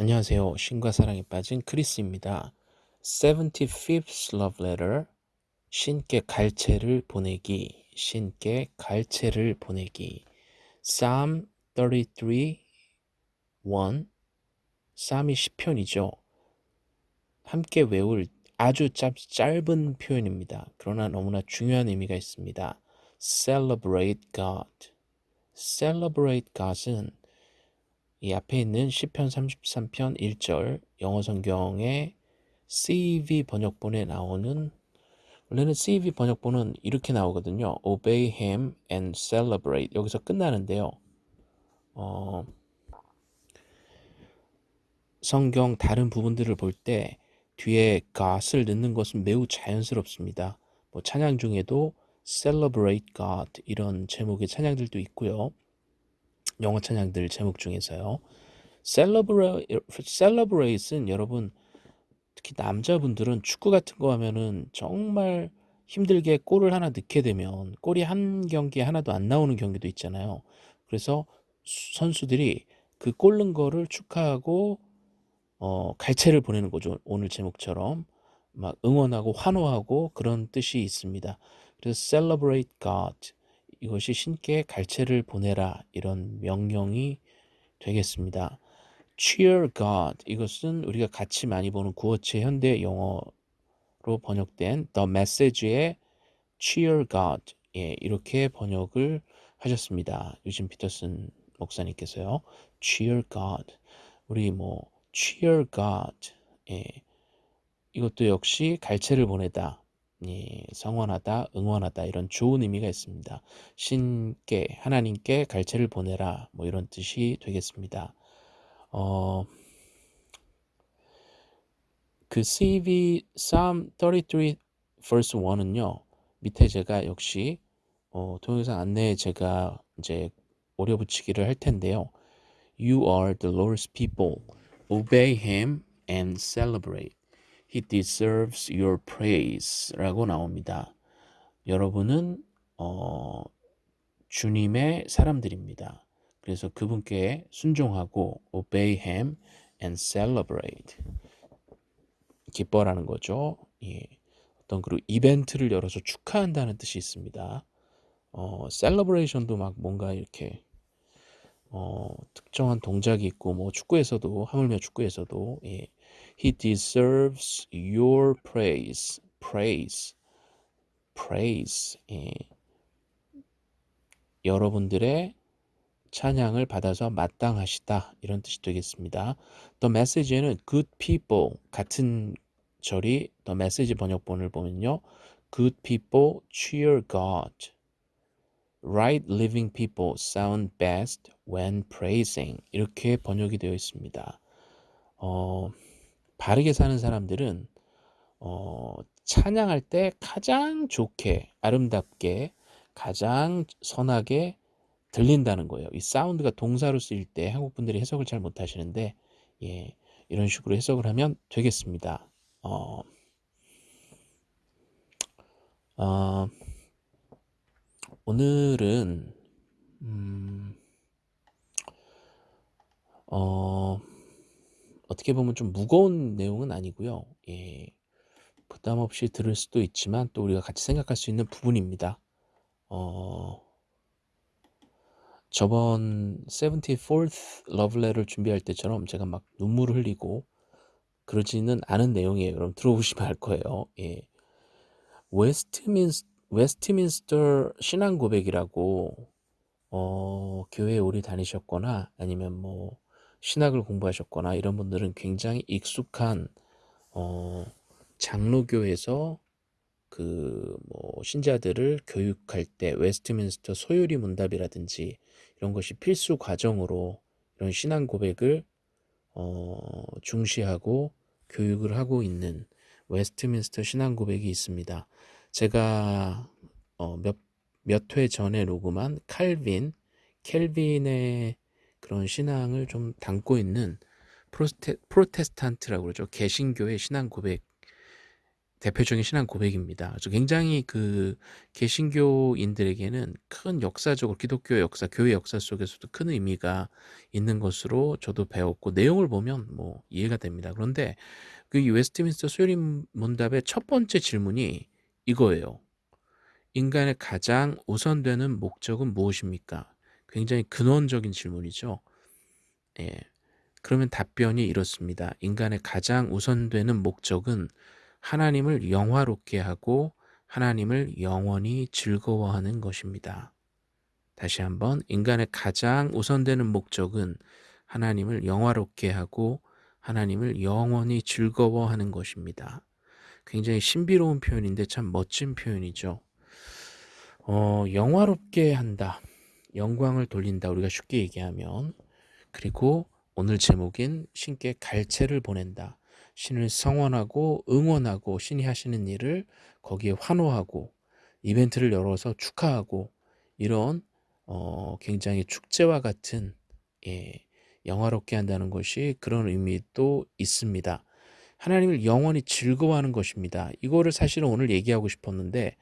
안녕하세요. 신과 사랑에 빠진 크리스입니다. 75th Love Letter 신께 갈채를 보내기 신께 갈채를 보내기 Psalm 33 1 쌈이 시편이죠. 함께 외울 아주 짧, 짧은 표현입니다. 그러나 너무나 중요한 의미가 있습니다. Celebrate God. Celebrate God은 이 앞에 있는 시편 33편 1절 영어 성경의 CEV 번역본에 나오는 원래는 CEV 번역본은 이렇게 나오거든요. Obey him and celebrate 여기서 끝나는데요. 어, 성경 다른 부분들을 볼 때 뒤에 God을 넣는 것은 매우 자연스럽습니다. 뭐 찬양 중에도 Celebrate God 이런 제목의 찬양들도 있고요. 영어 찬양들 제목 중에서요. Celebrate, Celebrate은 여러분 특히 남자분들은 축구 같은 거 하면은 정말 힘들게 골을 하나 넣게 되면 골이 한 경기에 하나도 안 나오는 경기도 있잖아요. 그래서 선수들이 그 골 넣은 거를 축하하고 어, 갈채를 보내는 거죠. 오늘 제목처럼 막 응원하고 환호하고 그런 뜻이 있습니다. 그래서 celebrate God 이것이 신께 갈채를 보내라 이런 명령이 되겠습니다. cheer God 이것은 우리가 같이 많이 보는 구어체 현대 영어로 번역된 the message의 cheer God 예, 이렇게 번역을 하셨습니다. 유진 피터슨 목사님께서요. cheer God 우리 뭐 cheer God 예, 이것도 역시 갈채를 보내다 예, 성원하다, 응원하다 이런 좋은 의미가 있습니다. 신께 하나님께 갈채를 보내라 뭐 이런 뜻이 되겠습니다. 어, 그 CV Psalm 33 verse 1은요. 밑에 제가 역시 어, 동영상 안내에 제가 이제 오려 붙이기를 할 텐데요. You are the Lord's people. Obey him and celebrate. He deserves your praise 라고 나옵니다. 여러분은 어, 주님의 사람들입니다. 그래서 그분께 순종하고 obey him and celebrate 기뻐라는 거죠. 예. 어떤 그리고 이벤트를 열어서 축하한다는 뜻이 있습니다. 어, celebration도 막 뭔가 이렇게 어, 특정한 동작이 있고 뭐 축구에서도 하물며 축구에서도 예. He deserves your praise. praise. praise. 예. 여러분들의 찬양을 받아서 마땅하시다 이런 뜻이 되겠습니다. The message에는 good people 같은 절이 The message 번역본을 보면요. good people cheer God. right living people sound best when praising 이렇게 번역이 되어 있습니다. 어, 바르게 사는 사람들은 어, 찬양할 때 가장 좋게 아름답게 가장 선하게 들린다는 거예요. 이 사운드가 동사로 쓰일 때 한국 분들이 해석을 잘 못하시는데 예, 이런 식으로 해석을 하면 되겠습니다. 어, 어, 오늘은 음, 어, 어떻게 보면 좀 무거운 내용은 아니고요. 예, 부담 없이 들을 수도 있지만 또 우리가 같이 생각할 수 있는 부분입니다. 어, 저번 74th Love Letter 준비할 때처럼 제가 막 눈물을 흘리고 그러지는 않은 내용이에요. 여러분 들어보시면 알 거예요. 예. 웨스트민스, 웨스트민스터 신앙 고백이라고 어, 교회에 오래 다니셨거나 아니면 뭐 신학을 공부하셨거나 이런 분들은 굉장히 익숙한 어, 장로교에서 그 뭐 신자들을 교육할 때 웨스트민스터 소요리 문답이라든지 이런 것이 필수 과정으로 이런 신앙 고백을 어, 중시하고 교육을 하고 있는 웨스트민스터 신앙 고백이 있습니다. 제가 어, 몇몇 회 전에 녹음한 칼빈, 켈빈의 그런 신앙을 좀 담고 있는 프로스테, 프로테스탄트라고 그러죠. 개신교의 신앙 고백 대표적인 신앙 고백입니다. 그래서 굉장히 그 개신교인들에게는 큰 역사적으로 기독교 역사, 교회 역사 속에서도 큰 의미가 있는 것으로 저도 배웠고 내용을 보면 뭐 이해가 됩니다. 그런데 그 웨스트민스터 수요림 문답의 첫 번째 질문이 이거예요. 인간의 가장 우선되는 목적은 무엇입니까? 굉장히 근원적인 질문이죠. 예. 그러면 답변이 이렇습니다. 인간의 가장 우선되는 목적은 하나님을 영화롭게 하고 하나님을 영원히 즐거워하는 것입니다. 다시 한번 인간의 가장 우선되는 목적은 하나님을 영화롭게 하고 하나님을 영원히 즐거워하는 것입니다. 굉장히 신비로운 표현인데 참 멋진 표현이죠. 어, 영화롭게 한다. 영광을 돌린다. 우리가 쉽게 얘기하면. 그리고 오늘 제목인 신께 갈채를 보낸다. 신을 성원하고 응원하고 신이 하시는 일을 거기에 환호하고 이벤트를 열어서 축하하고 이런 어, 굉장히 축제와 같은 예, 영화롭게 한다는 것이 그런 의미도 있습니다. 하나님을 영원히 즐거워하는 것입니다. 이거를 사실은 오늘 얘기하고 싶었는데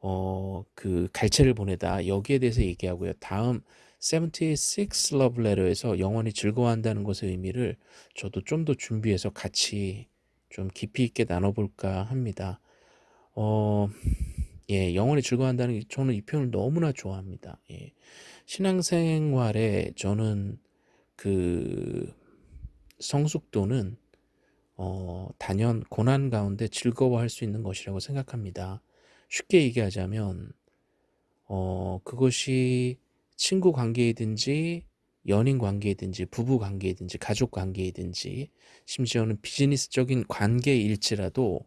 어, 그 갈채를 보내다 여기에 대해서 얘기하고요. 다음 76 Love Letter에서 영원히 즐거워한다는 것의 의미를 저도 좀 더 준비해서 같이 좀 깊이 있게 나눠볼까 합니다. 어, 예, 영원히 즐거워한다는 게 저는 이 표현을 너무나 좋아합니다. 예. 신앙생활에 저는 그 성숙도는 어, 단연 고난 가운데 즐거워할 수 있는 것이라고 생각합니다. 쉽게 얘기하자면 어, 그것이 친구 관계이든지 연인 관계이든지 부부 관계이든지 가족 관계이든지 심지어는 비즈니스적인 관계일지라도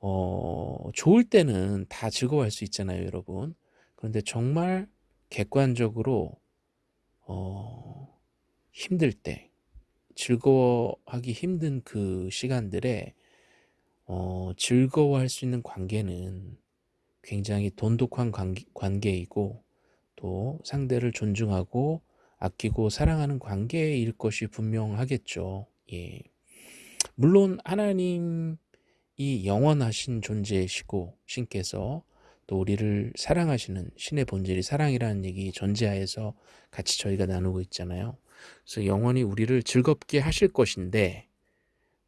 어, 좋을 때는 다 즐거워할 수 있잖아요, 여러분. 그런데 정말 객관적으로 어, 힘들 때 즐거워하기 힘든 그 시간들에 어, 즐거워할 수 있는 관계는 굉장히 돈독한 관계, 관계이고 또 상대를 존중하고 아끼고 사랑하는 관계일 것이 분명하겠죠. 예. 물론 하나님이 영원하신 존재이시고 신께서 또 우리를 사랑하시는 신의 본질이 사랑이라는 얘기 전제하에서 같이 저희가 나누고 있잖아요. 그래서 영원히 우리를 즐겁게 하실 것인데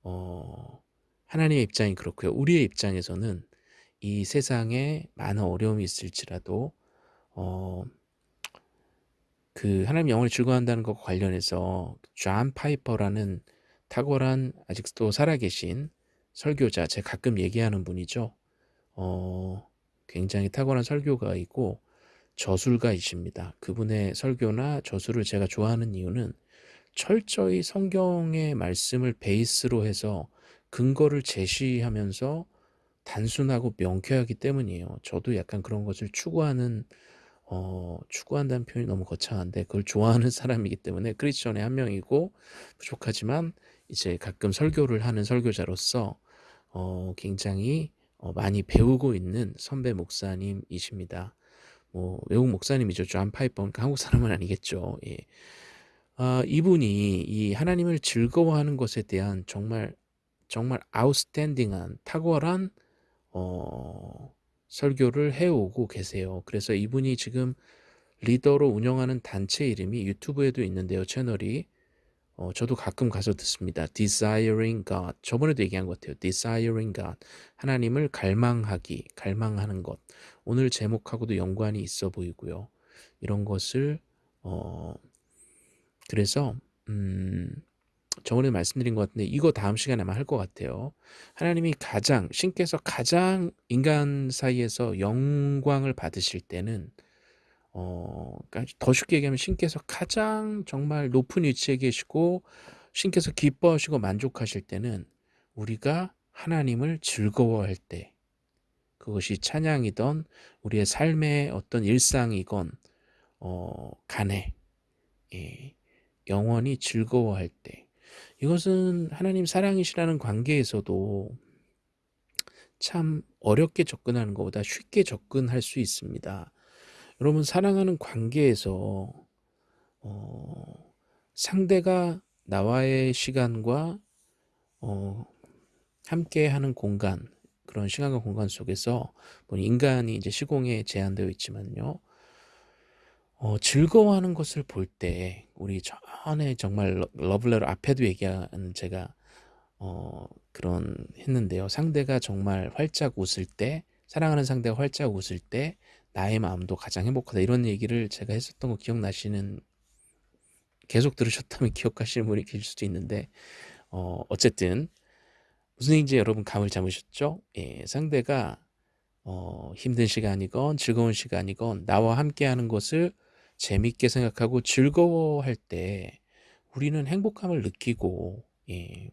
어, 하나님의 입장이 그렇고요. 우리의 입장에서는 이 세상에 많은 어려움이 있을지라도 어, 그 하나님 영혼을 즐거워한다는 것과 관련해서 존 파이퍼라는 탁월한 아직도 살아계신 설교자, 제가 가끔 얘기하는 분이죠. 어, 굉장히 탁월한 설교가이고 저술가이십니다. 그분의 설교나 저술을 제가 좋아하는 이유는 철저히 성경의 말씀을 베이스로 해서 근거를 제시하면서 단순하고 명쾌하기 때문이에요. 저도 약간 그런 것을 추구하는 어, 추구한다는 표현이 너무 거창한데 그걸 좋아하는 사람이기 때문에 크리스천의 한 명이고 부족하지만 이제 가끔 설교를 하는 설교자로서 어, 굉장히 어, 많이 배우고 있는 선배 목사님이십니다. 뭐 외국 목사님이죠. 존 파이퍼. 그러니까 한국 사람은 아니겠죠. 예. 아, 이분이 이 하나님을 즐거워하는 것에 대한 정말 정말 아웃스탠딩한 탁월한 어, 설교를 해오고 계세요. 그래서 이분이 지금 리더로 운영하는 단체 이름이 유튜브에도 있는데요. 채널이 어, 저도 가끔 가서 듣습니다. Desiring God. 저번에도 얘기한 것 같아요. Desiring God. 하나님을 갈망하기, 갈망하는 것. 오늘 제목하고도 연관이 있어 보이고요. 이런 것을 어, 그래서 음, 저번에 말씀드린 것 같은데 이거 다음 시간에 아마 할 것 같아요. 하나님이 가장 신께서 가장 인간 사이에서 영광을 받으실 때는 어, 그러니까 더 쉽게 얘기하면 신께서 가장 정말 높은 위치에 계시고 신께서 기뻐하시고 만족하실 때는 우리가 하나님을 즐거워할 때 그것이 찬양이던 우리의 삶의 어떤 일상이건 어, 간에 예, 영원히 즐거워할 때 이것은 하나님 사랑이시라는 관계에서도 참 어렵게 접근하는 것보다 쉽게 접근할 수 있습니다. 여러분 사랑하는 관계에서 어, 상대가 나와의 시간과 어, 함께하는 공간 그런 시간과 공간 속에서 뭐 인간이 이제 시공에 제한되어 있지만요. 어, 즐거워하는 것을 볼 때 우리 전에 정말 러블레로 앞에도 얘기한 제가 어, 그런 했는데요. 상대가 정말 활짝 웃을 때 사랑하는 상대가 활짝 웃을 때 나의 마음도 가장 행복하다 이런 얘기를 제가 했었던 거 기억나시는 계속 들으셨다면 기억하시는 분이 계실 수도 있는데 어, 어쨌든 무슨 얘기인지 여러분 감을 잡으셨죠? 예, 상대가 어, 힘든 시간이건 즐거운 시간이건 나와 함께 하는 것을 재밌게 생각하고 즐거워할 때 우리는 행복함을 느끼고 예.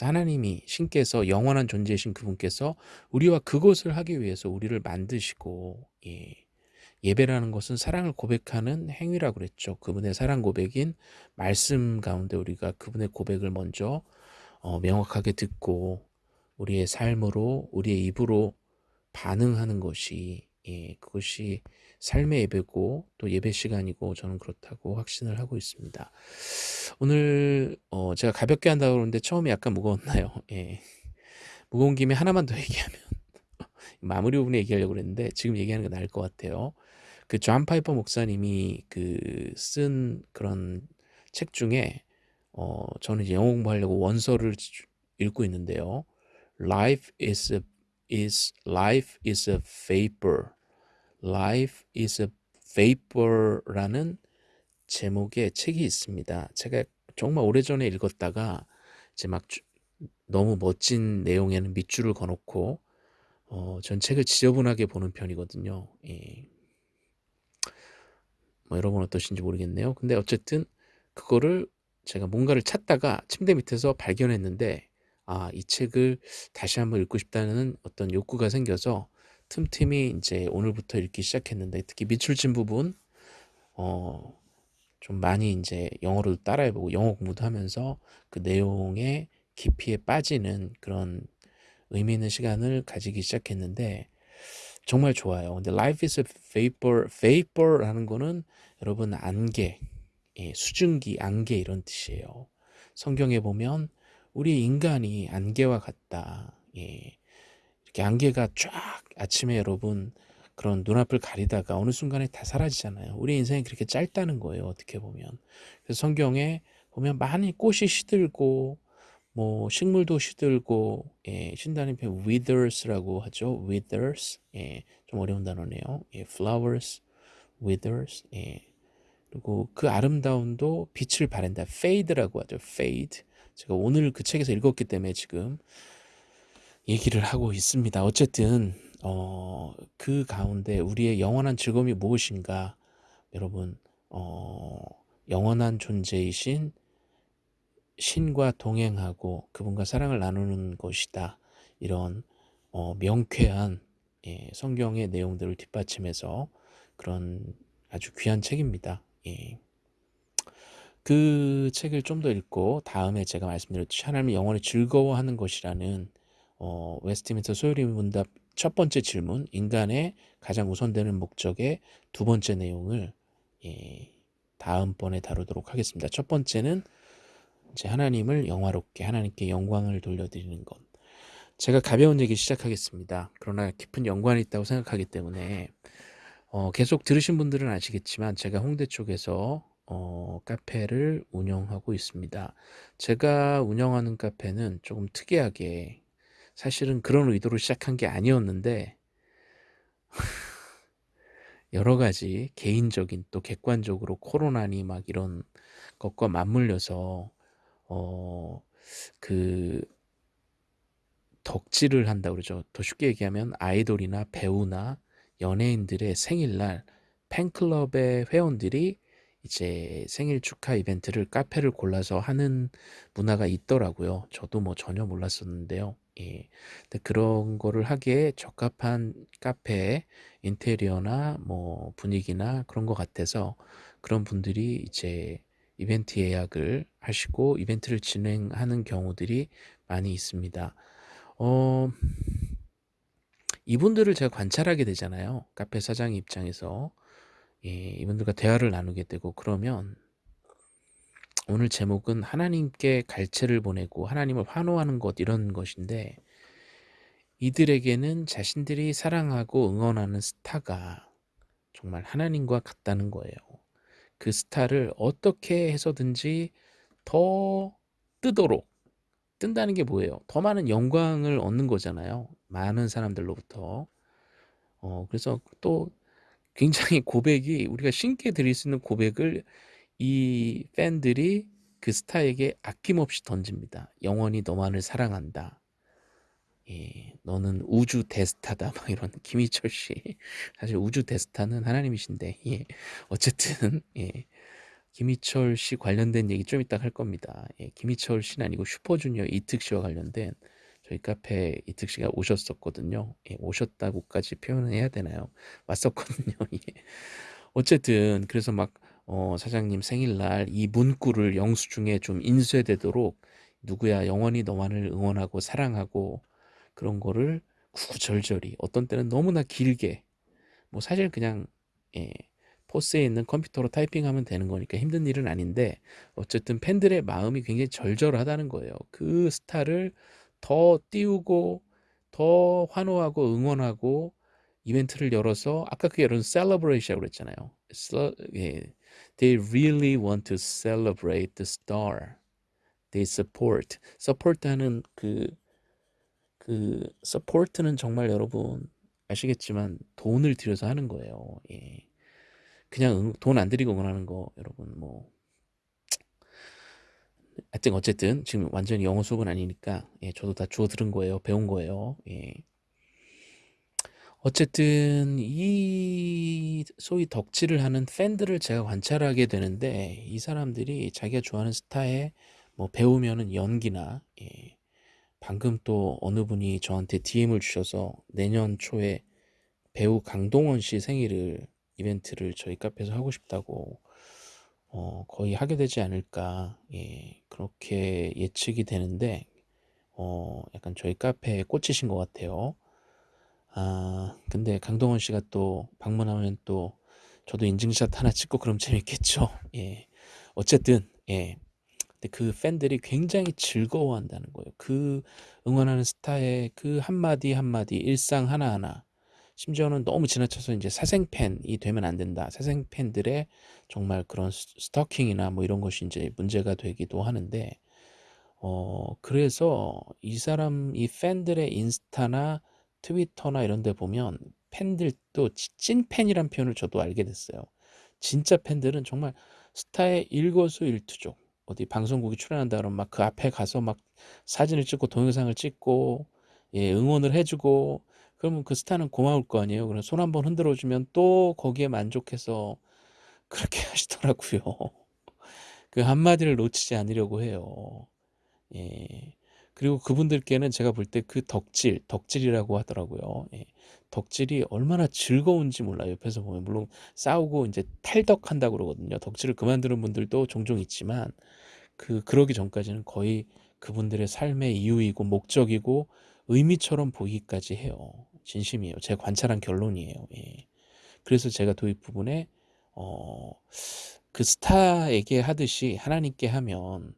하나님이 신께서 영원한 존재이신 그분께서 우리와 그것을 하기 위해서 우리를 만드시고 예. 예배라는 것은 사랑을 고백하는 행위라고 그랬죠. 그분의 사랑 고백인 말씀 가운데 우리가 그분의 고백을 먼저 어, 명확하게 듣고 우리의 삶으로 우리의 입으로 반응하는 것이 예, 그것이 삶의 예배고 또 예배 시간이고 저는 그렇다고 확신을 하고 있습니다. 오늘 어, 제가 가볍게 한다고 그러는데 처음에 약간 무거웠나요? 예. 무거운 김에 하나만 더 얘기하면 마무리 부분에 얘기하려고 그랬는데 지금 얘기하는 게 나을 것 같아요. 그 존 파이퍼 목사님이 그 쓴 그런 책 중에 어, 저는 이제 영어 공부하려고 원서를 읽고 있는데요. Life is a, is life is a vapor. Life is a vapor라는 제목의 책이 있습니다. 제가 정말 오래전에 읽었다가 이제 막 주, 너무 멋진 내용에는 밑줄을 그어놓고 어, 전 책을 지저분하게 보는 편이거든요. 예. 뭐 여러분 어떠신지 모르겠네요. 근데 어쨌든 그거를 제가 뭔가를 찾다가 침대 밑에서 발견했는데 아, 이 책을 다시 한번 읽고 싶다는 어떤 욕구가 생겨서 틈틈이 이제 오늘부터 읽기 시작했는데 특히 미출진 부분 어, 좀 많이 이제 영어로도 따라해보고 영어 공부도 하면서 그 내용의 깊이에 빠지는 그런 의미 있는 시간을 가지기 시작했는데 정말 좋아요. 근데 life is a vapor, vapor라는 거는 여러분 안개, 예, 수증기, 안개 이런 뜻이에요. 성경에 보면 우리 인간이 안개와 같다. 예, 이렇게 안개가 쫙 아침에 여러분 그런 눈앞을 가리다가 어느 순간에 다 사라지잖아요. 우리 인생이 그렇게 짧다는 거예요. 어떻게 보면. 그래서 성경에 보면 많이 꽃이 시들고 뭐 식물도 시들고 예, 신다는 표현 withers라고 하죠. withers 예, 좀 어려운 단어네요. 예, flowers, withers 예, 그리고 그 아름다움도 빛을 발한다. fade라고 하죠. fade. 제가 오늘 그 책에서 읽었기 때문에 지금 얘기를 하고 있습니다. 어쨌든 어, 그 가운데 우리의 영원한 즐거움이 무엇인가? 여러분 어, 영원한 존재이신 신과 동행하고 그분과 사랑을 나누는 것이다. 이런 어, 명쾌한 예, 성경의 내용들을 뒷받침해서 그런 아주 귀한 책입니다. 예. 그 책을 좀 더 읽고 다음에 제가 말씀드렸듯이 하나님이 영원히 즐거워하는 것이라는 어, 웨스트민스터 소요리 문답 첫 번째 질문 인간의 가장 우선되는 목적의 두 번째 내용을 예, 다음번에 다루도록 하겠습니다. 첫 번째는 이제 하나님을 영화롭게 하나님께 영광을 돌려드리는 것. 제가 가벼운 얘기 시작하겠습니다. 그러나 깊은 연관이 있다고 생각하기 때문에 어, 계속 들으신 분들은 아시겠지만 제가 홍대 쪽에서 어, 카페를 운영하고 있습니다. 제가 운영하는 카페는 조금 특이하게 사실은 그런 의도로 시작한 게 아니었는데 여러 가지 개인적인 또 객관적으로 코로나니 막 이런 것과 맞물려서 어, 그 덕질을 한다 그러죠. 더 쉽게 얘기하면 아이돌이나 배우나 연예인들의 생일날 팬클럽의 회원들이 이제 생일 축하 이벤트를 카페를 골라서 하는 문화가 있더라고요. 저도 뭐 전혀 몰랐었는데요. 예. 근데 그런 거를 하기에 적합한 카페 인테리어나 뭐 분위기나 그런 것 같아서 그런 분들이 이제 이벤트 예약을 하시고 이벤트를 진행하는 경우들이 많이 있습니다. 어, 이분들을 제가 관찰하게 되잖아요. 카페 사장 입장에서 예, 이분들과 대화를 나누게 되고 그러면 오늘 제목은 하나님께 갈채를 보내고 하나님을 환호하는 것 이런 것인데 이들에게는 자신들이 사랑하고 응원하는 스타가 정말 하나님과 같다는 거예요. 그 스타를 어떻게 해서든지 더 뜨도록 뜬다는 게 뭐예요? 더 많은 영광을 얻는 거잖아요. 많은 사람들로부터. 어 그래서 또 굉장히 고백이 우리가 신께 드릴 수 있는 고백을 이 팬들이 그 스타에게 아낌없이 던집니다. "영원히 너만을 사랑한다." 예. "너는 우주 대스타다." 막 이런 김희철 씨. 사실 우주 대스타는 하나님이신데 예. 어쨌든 예. 김희철 씨 관련된 얘기 좀 이따가 할 겁니다. 예. 김희철 씨는 아니고 슈퍼주니어 이특 씨와 관련된 저희 카페에 이특 씨가 오셨었거든요. 예. 오셨다고까지 표현을 해야 되나요? 왔었거든요. 예. 어쨌든 그래서 막 어 "사장님 생일날 이 문구를 영수증에 좀 인쇄되도록 누구야 영원히 너만을 응원하고 사랑하고" 그런 거를 구구절절히 어떤 때는 너무나 길게 뭐 사실 그냥 예 포스에 있는 컴퓨터로 타이핑하면 되는 거니까 힘든 일은 아닌데 어쨌든 팬들의 마음이 굉장히 절절하다는 거예요. 그 스타를 더 띄우고 더 환호하고 응원하고 이벤트를 열어서 아까 그게 여러분 celebrate이라고 그랬잖아요. 셀 예. They really want to celebrate the star. They support. support하는 그 그 support는 정말 여러분 아시겠지만 돈을 들여서 하는 거예요. 예. 그냥 응돈안 들이고 응원하는 거 여러분 뭐 하여튼 어쨌든 지금 완전히 영어 수업은 아니니까 예 저도 다 주워 들은 거예요. 배운 거예요. 예. 어쨌든 이 소위 덕질을 하는 팬들을 제가 관찰하게 되는데 이 사람들이 자기가 좋아하는 스타의 뭐 배우면은 연기나 예 방금 또 어느 분이 저한테 DM을 주셔서 내년 초에 배우 강동원 씨 생일을 이벤트를 저희 카페에서 하고 싶다고 어 거의 하게 되지 않을까 예 그렇게 예측이 되는데 어 약간 저희 카페에 꽂히신 것 같아요. 아 근데 강동원 씨가 또 방문하면 또 저도 인증샷 하나 찍고 그럼 재밌겠죠. 예. 어쨌든 예. 근데 그 팬들이 굉장히 즐거워한다는 거예요. 그 응원하는 스타의 그 한마디 한마디 일상 하나하나 심지어는 너무 지나쳐서 인제 '사생팬이 되면 안 된다.' 사생팬들의 정말 그런 스 스토킹이나 뭐 이런 것이 인제 문제가 되기도 하는데 어 그래서 이 사람 이 팬들의 인스타나 트위터나 이런 데 보면 팬들도 지 찐팬이란 표현을 저도 알게 됐어요. 진짜 팬들은 정말 스타의 일거수일투족 어디 방송국이 출연한다 그러면 막 그 앞에 가서 막 사진을 찍고 동영상을 찍고 예 응원을 해 주고 그러면 그 스타는 고마울 거 아니에요. 그럼 손 한번 흔들어 주면 또 거기에 만족해서 그렇게 하시더라고요. 그 한마디를 놓치지 않으려고 해요. 예. 그리고 그분들께는 제가 볼 때 그 덕질, 덕질이라고 하더라고요. 예. 덕질이 얼마나 즐거운지 몰라요. 옆에서 보면 물론 싸우고 인제 탈덕한다고 그러거든요. 덕질을 그만두는 분들도 종종 있지만 그 그러기 전까지는 거의 그분들의 삶의 이유이고 목적이고 의미처럼 보이기까지 해요. 진심이에요. 제가 관찰한 결론이에요. 예. 그래서 제가 도입 부분에 어 그 스타에게 하듯이 하나님께 하면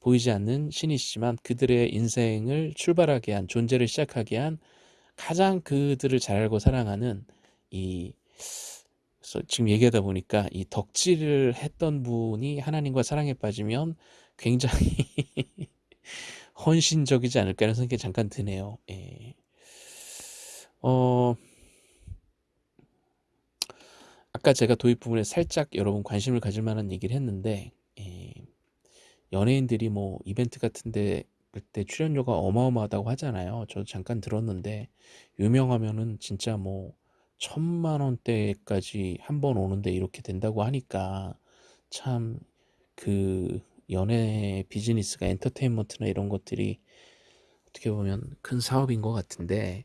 보이지 않는 신이시지만 그들의 인생을 출발하게 한 존재를 시작하게 한 가장 그들을 잘 알고 사랑하는 이 지금 얘기하다 보니까 이 덕질을 했던 분이 하나님과 사랑에 빠지면 굉장히 헌신적이지 않을까 하는 생각이 잠깐 드네요. 예. 어 아까 제가 도입 부분에 살짝 여러분 관심을 가질 만한 얘기를 했는데 예 연예인들이 뭐 이벤트 같은 데 그때 출연료가 어마어마하다고 하잖아요. 저도 잠깐 들었는데 유명하면은 진짜 뭐1,000,000 원대까지 한 번 오는데 이렇게 된다고 하니까 참그 연예 비즈니스가 엔터테인먼트나 이런 것들이 어떻게 보면 큰 사업인 것 같은데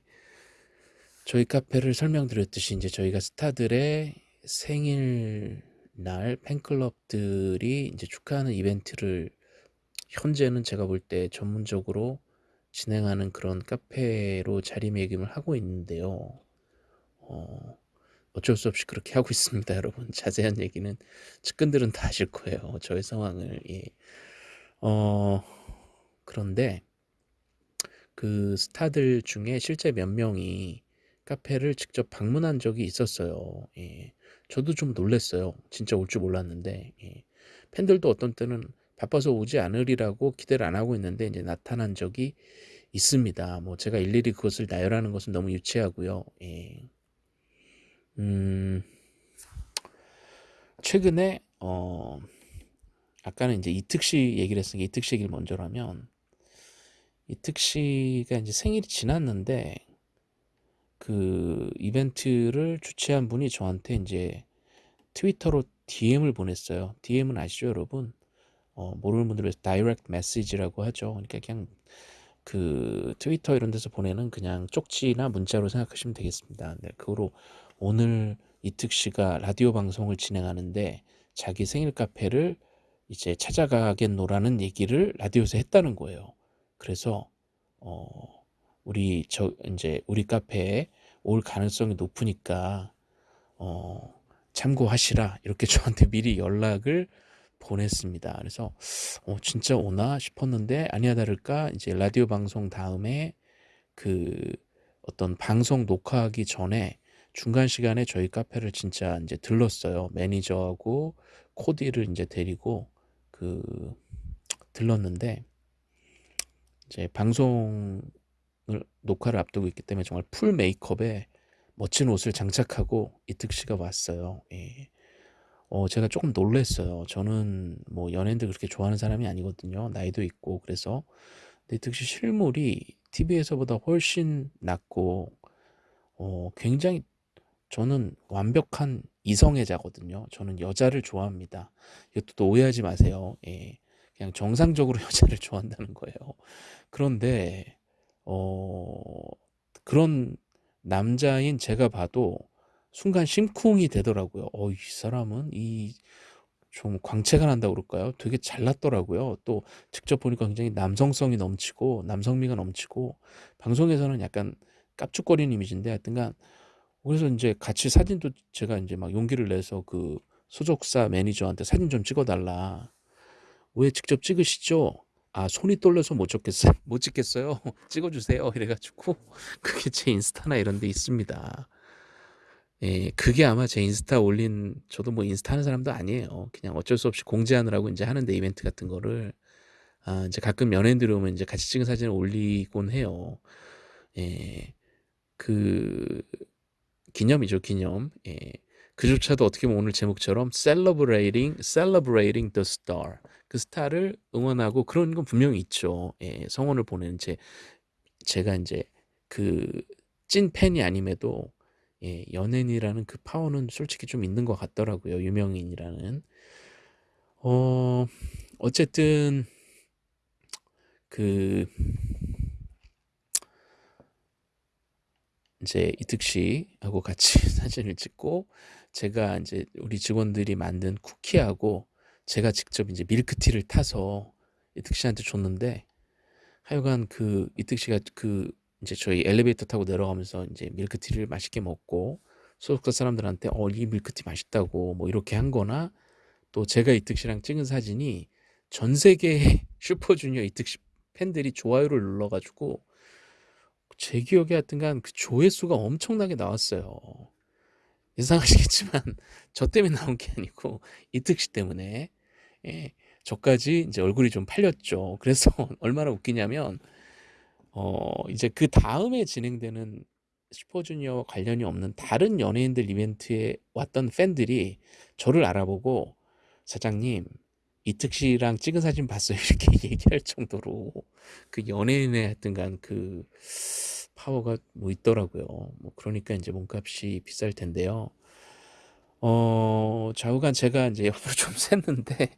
저희 카페를 설명드렸듯이 인제 저희가 스타들의 생일 날 팬클럽들이 인제 축하하는 이벤트를 현재는 제가 볼 때 전문적으로 진행하는 그런 카페로 자리매김을 하고 있는데요. 어 어쩔 수 없이 그렇게 하고 있습니다 여러분. 자세한 얘기는 측근들은 다 아실 거예요 저의 상황을. 예. 어 그런데 그 스타들 중에 실제 몇 명이 카페를 직접 방문한 적이 있었어요. 예. 저도 좀 놀랐어요. 진짜 올 줄 몰랐는데 예. 팬들도 어떤 때는 바빠서 오지 않으리라고 기대를 안 하고 있는데 이제 나타난 적이 있습니다. 뭐 제가 일일이 그것을 나열하는 것은 너무 유치하고요. 예. 음, 최근에 어 아까는 이제 이특 씨 얘기를 했으니까 이특 씨 얘기를 먼저 하면 이특 씨가 이제 생일이 지났는데 그 이벤트를 주최한 분이 저한테 이제 트위터로 DM을 보냈어요. DM은 아시죠, 여러분? 어, 모르는 분들 위해서 다이렉트 메시지라고 하죠. 그러니까 그냥 그 트위터 이런 데서 보내는 그냥 쪽지나 문자로 생각하시면 되겠습니다. 네, 그거로 오늘 이특 씨가 라디오 방송을 진행하는데 자기 생일 카페를 이제 찾아가겠노라는 얘기를 라디오에서 했다는 거예요. 그래서 어 우리 저 이제 우리 카페에 올 가능성이 높으니까 어 참고하시라 이렇게 저한테 미리 연락을 보냈습니다. 그래서 어 진짜 오나 싶었는데 아니야 다를까 이제 라디오 방송 다음에 그 어떤 방송 녹화하기 전에 중간 시간에 저희 카페를 진짜 이제 들렀어요. 매니저하고 코디를 이제 데리고 그 들렀는데 이제 방송을 녹화를 앞두고 있기 때문에 정말 풀 메이크업에 멋진 옷을 장착하고 이특 씨가 왔어요. 예. 어, 제가 조금 놀랐어요. 저는 뭐 연예인들 그렇게 좋아하는 사람이 아니거든요. 나이도 있고 그래서 근데 이특 씨 실물이 TV에서보다 훨씬 낫고 어, 굉장히 저는 완벽한 이성애자거든요. 저는 여자를 좋아합니다. 이것도 또 오해하지 마세요. 예. 그냥 정상적으로 여자를 좋아한다는 거예요. 그런데 어 그런 남자인 제가 봐도 순간 심쿵이 되더라고요. 어, 이 사람은 이 좀 광채가 난다고 그럴까요? 되게 잘났더라고요. 또 직접 보니까 굉장히 남성성이 넘치고 남성미가 넘치고 방송에서는 약간 깝죽거리는 이미지인데 하여튼간 그래서 이제 같이 사진도 제가 이제 막 용기를 내서 그 소속사 매니저한테 사진 좀 찍어달라. 왜 직접 찍으시죠? 아 손이 떨려서 못 찍겠어요. 못 찍겠어요. 찍어주세요. 이래가지고 그게 제 인스타나 이런 데 있습니다. 예, 그게 아마 제 인스타 올린 저도 뭐 인스타 하는 사람도 아니에요. 그냥 어쩔 수 없이 공지하느라고 이제 하는데 이벤트 같은 거를 아 이제 가끔 연예인들이 오면 이제 같이 찍은 사진을 올리곤 해요. 예, 그 기념이죠, 기념. 예. 그조차도 어떻게 보면 오늘 제목처럼 celebrating, celebrating the star. 그 스타를 응원하고 그런 건 분명히 있죠. 예, 성원을 보내는 제, 제가 이제 그 찐 팬이 아님에도 예, 연예인이라는 그 파워는 솔직히 좀 있는 것 같더라고요. 유명인이라는. 어, 어쨌든 그 이제 이특 씨하고 같이 사진을 찍고 제가 이제 우리 직원들이 만든 쿠키하고 제가 직접 이제 밀크티를 타서 이특 씨한테 줬는데 하여간 그 이특 씨가 그 이제 저희 엘리베이터 타고 내려가면서 이제 밀크티를 맛있게 먹고 소속사 사람들한테 어 이 밀크티 맛있다고. 뭐 이렇게 한 거나 또 제가 이특 씨랑 찍은 사진이 전 세계 슈퍼주니어 이특 씨 팬들이 좋아요를 눌러가지고 제 기억에 하여튼간 그 조회수가 엄청나게 나왔어요. 이상하시겠지만 저 때문에 나온 게 아니고 이특 씨 때문에 예, 저까지 이제 얼굴이 좀 팔렸죠. 그래서 얼마나 웃기냐면 어 이제 그 다음에 진행되는 슈퍼주니어와 관련이 없는 다른 연예인들 이벤트에 왔던 팬들이 저를 알아보고 사장님 이특 씨랑 찍은 사진 봤어요 이렇게 얘기할 정도로 그 연예인의 하여튼간 그 파워가 뭐 있더라고요. 뭐 그러니까 이제 몸값이 비쌀 텐데요. 어, 좌우간 제가 이제 옆으로 좀 샜는데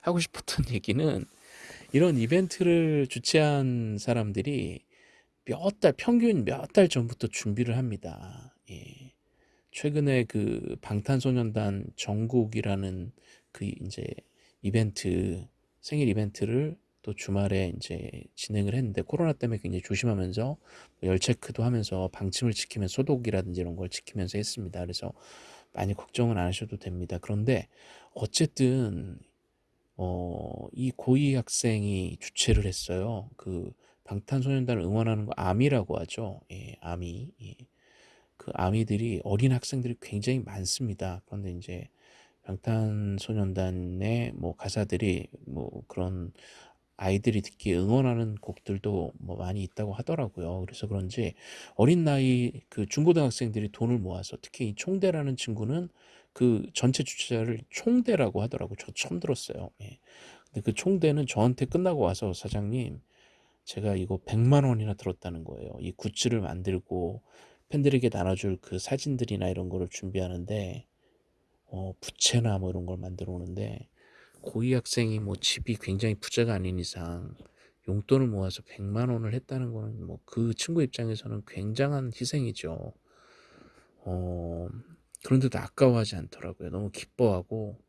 하고 싶었던 얘기는 이런 이벤트를 주최한 사람들이 몇 달, 평균 몇 달 전부터 준비를 합니다. 예. 최근에 그 방탄소년단 정국이라는 그 이제 이벤트, 생일 이벤트를 또 주말에 이제 진행을 했는데 코로나 때문에 굉장히 조심하면서 뭐열 체크도 하면서 방침을 지키면서 소독이라든지 이런 걸 지키면서 했습니다. 그래서 많이 걱정은 안 하셔도 됩니다. 그런데 어쨌든 어, 이 고위 학생이 주최를 했어요. 그 방탄소년단을 응원하는 거 아미라고 하죠. 예, 아미. 예. 그 아미들이 어린 학생들이 굉장히 많습니다. 그런데 이제 방탄소년단의 뭐 가사들이 뭐 그런 아이들이 듣기 응원하는 곡들도 뭐 많이 있다고 하더라고요. 그래서 그런지 어린 나이 그 중고등학생들이 돈을 모아서 특히 이 총대라는 친구는 그 전체 주최자를 총대라고 하더라고요. 저 처음 들었어요. 예. 근데 그 총대는 저한테 끝나고 와서 사장님 제가 이거 100만 원이나 들었다는 거예요. 이 굿즈를 만들고 팬들에게 나눠줄 그 사진들이나 이런 거를 준비하는데 어, 부채나 뭐 이런 걸 만들어 오는데 고위 학생이 뭐 집이 굉장히 부자가 아닌 이상 용돈을 모아서 100만 원을 했다는 거는 뭐 그 친구 입장에서는 굉장한 희생이죠. 어, 그런데도 아까워하지 않더라고요. 너무 기뻐하고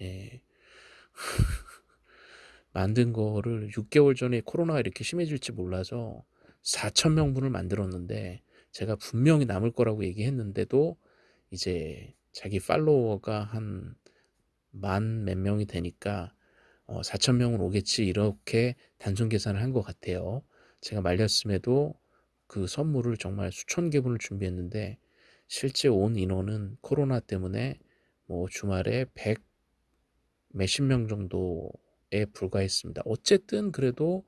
예. 만든 거를 6개월 전에 코로나가 이렇게 심해질지 몰라서 4천 명분을 만들었는데 제가 분명히 남을 거라고 얘기했는데도 이제 자기 팔로워가 한 만 몇 명이 되니까 어, 4천 명은 오겠지 이렇게 단순 계산을 한 것 같아요. 제가 말렸음에도 그 선물을 정말 수천 개분을 준비했는데 실제 온 인원은 코로나 때문에 뭐 주말에 100 몇십 명 정도에 불과했습니다. 어쨌든 그래도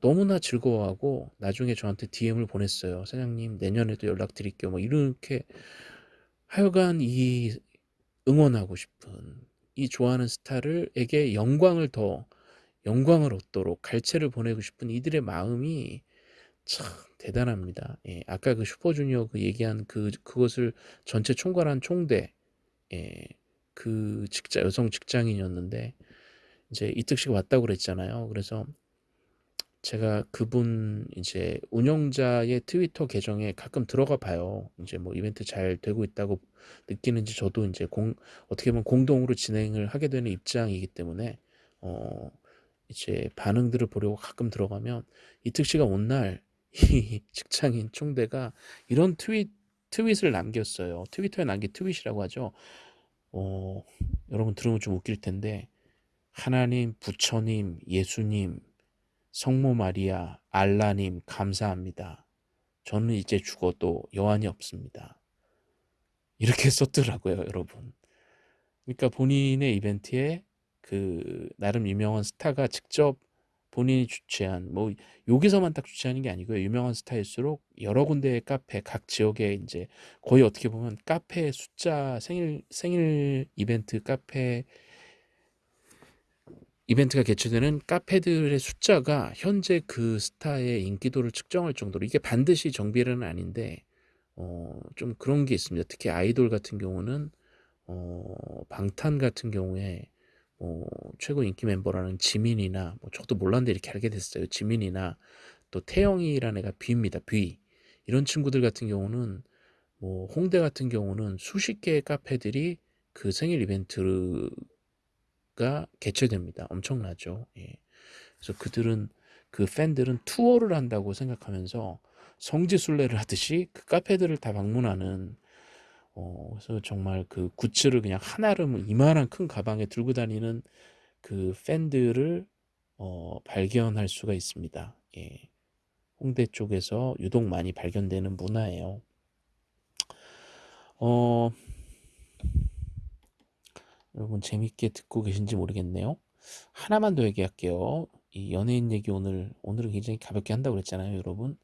너무나 즐거워하고 나중에 저한테 DM을 보냈어요. 사장님 내년에도 연락드릴게요. 뭐 이렇게 하여간 이 응원하고 싶은 이 좋아하는 스타를에게 영광을 더 영광을 얻도록 갈채를 보내고 싶은 이들의 마음이 참 대단합니다. 예, 아까 그 슈퍼주니어 그 얘기한 그 그것을 전체 총괄한 총대 예, 그 직장 여성 직장인이었는데 이제 이특 씨가 왔다고 그랬잖아요. 그래서 제가 그분 이제 운영자의 트위터 계정에 가끔 들어가 봐요. 이제 뭐 이벤트 잘 되고 있다고 느끼는지 저도 이제 공 어떻게 보면 공동으로 진행을 하게 되는 입장이기 때문에 어 이제 반응들을 보려고 가끔 들어가면 이특 씨가 온 날 이 직장인 총대가 이런 트윗 트윗을 남겼어요. 트위터에 남긴 트윗이라고 하죠. 어 여러분 들으면 좀 웃길 텐데 하나님, 부처님, 예수님 성모 마리아, 알라님 감사합니다. 저는 이제 죽어도 여한이 없습니다. 이렇게 썼더라고요, 여러분. 그러니까 본인의 이벤트에 그 나름 유명한 스타가 직접 본인이 주최한 뭐 여기서만 딱 주최하는 게 아니고요. 유명한 스타일수록 여러 군데의 카페 각 지역에 이제 거의 어떻게 보면 카페 숫자 생일 생일 이벤트 카페 이벤트가 개최되는 카페들의 숫자가 현재 그 스타의 인기도를 측정할 정도로 이게 반드시 정비례는 아닌데 어, 좀 그런 게 있습니다. 특히 아이돌 같은 경우는 어, 방탄 같은 경우에 어, 최고 인기 멤버라는 지민이나 뭐 저도 몰랐는데 이렇게 알게 됐어요. 지민이나 또 태영이라는 애가 뷔입니다. 뷔 이런 친구들 같은 경우는 뭐 홍대 같은 경우는 수십 개의 카페들이 그 생일 이벤트를 가 개최됩니다. 엄청나죠. 예. 그래서 그들은 그 팬들은 투어를 한다고 생각하면서 성지순례를 하듯이 그 카페들을 다 방문하는 어, 그래서 정말 그 굿즈를 그냥 하나를 이만한 큰 가방에 들고 다니는 그 팬들을 어, 발견할 수가 있습니다. 예. 홍대 쪽에서 유독 많이 발견되는 문화예요. 어, 여러분 재밌게 듣고 계신지 모르겠네요. 하나만 더 얘기할게요. 이 연예인 얘기 오늘 오늘은 굉장히 가볍게 한다고 그랬잖아요, 여러분.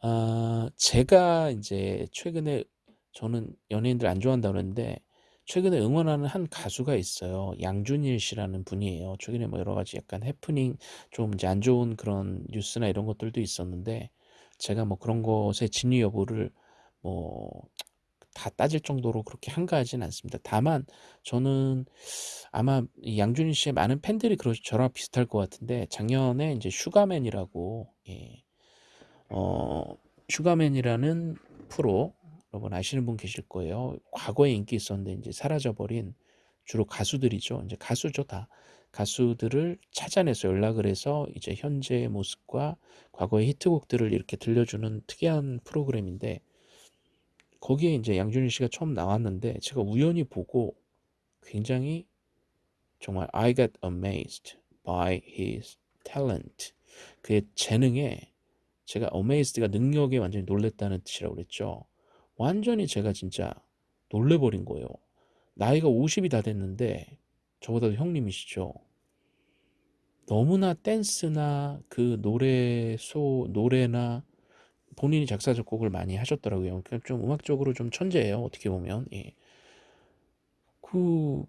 아, 제가 이제 최근에 저는 연예인들 안 좋아한다고 그랬는데 최근에 응원하는 한 가수가 있어요. 양준일 씨라는 분이에요. 최근에 뭐 여러 가지 약간 해프닝 좀 이제 안 좋은 그런 뉴스나 이런 것들도 있었는데 제가 뭐 그런 것의 진위 여부를 뭐 다 따질 정도로 그렇게 한가하진 않습니다. 다만 저는 아마 양준일 씨의 많은 팬들이 그러 저랑 비슷할 것 같은데 작년에 이제 슈가맨이라고 예. 어, 슈가맨이라는 프로 여러분 아시는 분 계실 거예요. 과거에 인기 있었는데 이제 사라져버린 주로 가수들이죠. 이제 가수죠 다. 가수들을 찾아내서 연락을 해서 이제 현재의 모습과 과거의 히트곡들을 이렇게 들려주는 특이한 프로그램인데 거기에 이제 양준일 씨가 처음 나왔는데 제가 우연히 보고 굉장히 정말 I got amazed by his talent. 그의 재능에 제가 어메이스드가 능력에 완전히 놀랬다는 뜻이라고 그랬죠. 완전히 제가 진짜 놀래버린 거예요. 나이가 50이 다 됐는데 저보다도 형님이시죠. 너무나 댄스나 그 노래 소 노래나 본인이 작사 작곡을 많이 하셨더라고요. 그러니까 좀 음악적으로 좀 천재예요. 어떻게 보면 예. 그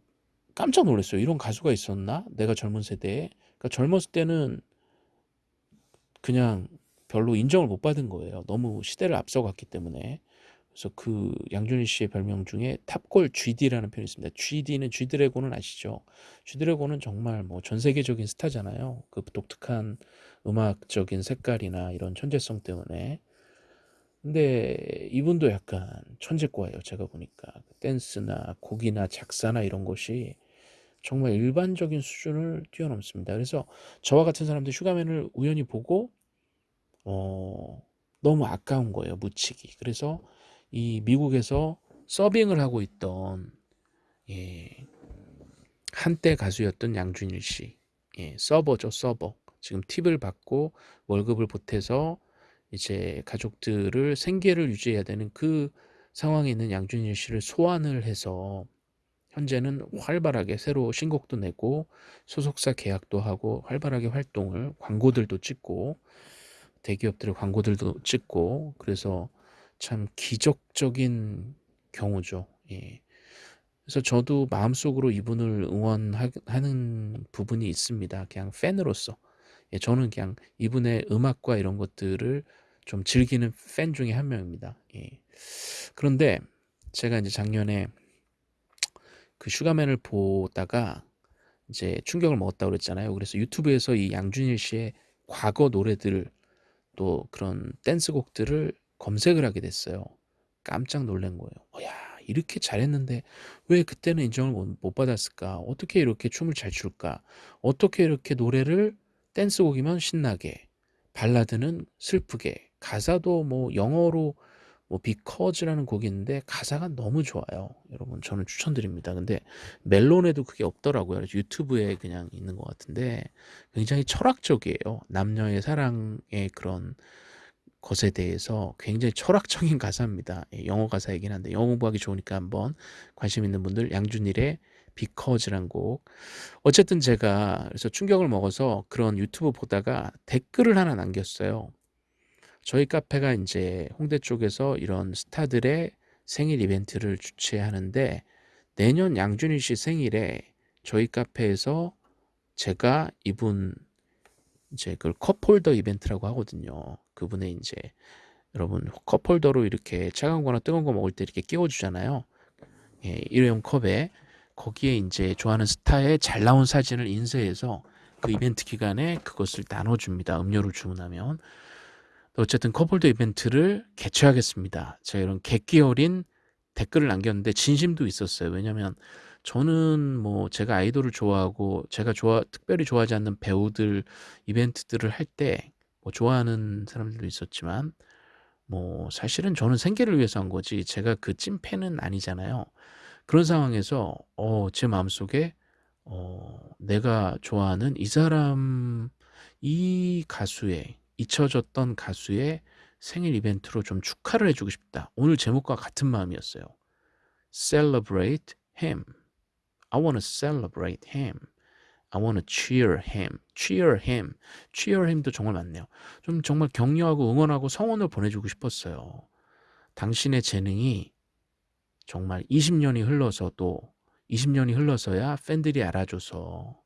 깜짝 놀랐어요. 이런 가수가 있었나? 내가 젊은 세대에. 그러니까 젊었을 때는 그냥 별로 인정을 못 받은 거예요. 너무 시대를 앞서갔기 때문에. 그래서 그 양준일 씨의 별명 중에 탑골 GD라는 표현이 있습니다. GD는 G드래곤은 아시죠? G드래곤은 정말 뭐 전 세계적인 스타잖아요. 그 독특한 음악적인 색깔이나 이런 천재성 때문에. 근데 이분도 약간 천재과예요. 제가 보니까 댄스나 곡이나 작사나 이런 것이 정말 일반적인 수준을 뛰어넘습니다. 그래서 저와 같은 사람들 슈가맨을 우연히 보고 어, 너무 아까운 거예요. 묻히기. 그래서 이 미국에서 서빙을 하고 있던 예, 한때 가수였던 양준일 씨 예, 서버죠 서버 지금 팁을 받고 월급을 보태서 이제 가족들을 생계를 유지해야 되는 그 상황에 있는 양준일 씨를 소환을 해서 현재는 활발하게 새로 신곡도 내고 소속사 계약도 하고 활발하게 활동을 광고들도 찍고 대기업들의 광고들도 찍고 그래서 참 기적적인 경우죠. 예. 그래서 저도 마음속으로 이분을 응원하는 부분이 있습니다. 그냥 팬으로서. 예, 저는 그냥 이분의 음악과 이런 것들을 좀 즐기는 팬 중에 한 명입니다. 예. 그런데 제가 이제 작년에 그 슈가맨을 보다가 이제 충격을 먹었다고 그랬잖아요. 그래서 유튜브에서 이 양준일 씨의 과거 노래들 또 그런 댄스곡들을 검색을 하게 됐어요. 깜짝 놀란 거예요. 어, 야 이렇게 잘했는데 왜 그때는 인정을 못, 못 받았을까? 어떻게 이렇게 춤을 잘 출까? 어떻게 이렇게 노래를 댄스곡이면 신나게 발라드는 슬프게 가사도 뭐 영어로 뭐 비커즈라는 있는데 가사가 너무 좋아요. 여러분 저는 추천드립니다. 근데 멜론에도 그게 없더라고요. 유튜브에 그냥 있는 것 같은데 굉장히 철학적이에요. 남녀의 사랑의 그런 것에 대해서 굉장히 철학적인 가사입니다. 예, 영어 가사이긴 한데 영어 공부하기 좋으니까 한번 관심 있는 분들 양준일의 비커즈란 곡 어쨌든 제가 그래서 충격을 먹어서 그런 유튜브 보다가 댓글을 하나 남겼어요. 저희 카페가 이제 홍대 쪽에서 이런 스타들의 생일 이벤트를 주최하는데 내년 양준일 씨 생일에 저희 카페에서 제가 이분 이제 그걸 컵홀더 이벤트라고 하거든요. 그분의 이제 여러분 컵홀더로 이렇게 차가운 거나 뜨거운 거 먹을 때 이렇게 끼워 주잖아요. 예, 일회용 컵에 거기에 이제 좋아하는 스타의 잘 나온 사진을 인쇄해서 그 이벤트 기간에 그것을 나눠줍니다. 음료를 주문하면. 어쨌든 컵홀더 이벤트를 개최하겠습니다. 제가 이런 객기 어린 댓글을 남겼는데 진심도 있었어요. 왜냐면 저는 뭐 제가 아이돌을 좋아하고 제가 좋아 특별히 좋아하지 않는 배우들 이벤트들을 할 때 뭐 좋아하는 사람들도 있었지만 뭐 사실은 저는 생계를 위해서 한 거지 제가 그 찐팬은 아니잖아요. 그런 상황에서 어, 제 마음속에 어, 내가 좋아하는 이 사람 이 가수의 잊혀졌던 가수의 생일 이벤트로 좀 축하를 해주고 싶다. 오늘 제목과 같은 마음이었어요. Celebrate him. I want to celebrate him. I want to cheer him. cheer him. cheer him도 정말 많네요. 좀 정말 격려하고 응원하고 성원을 보내주고 싶었어요. 당신의 재능이 정말 20년이 흘러서 또 20년이 흘러서야 팬들이 알아줘서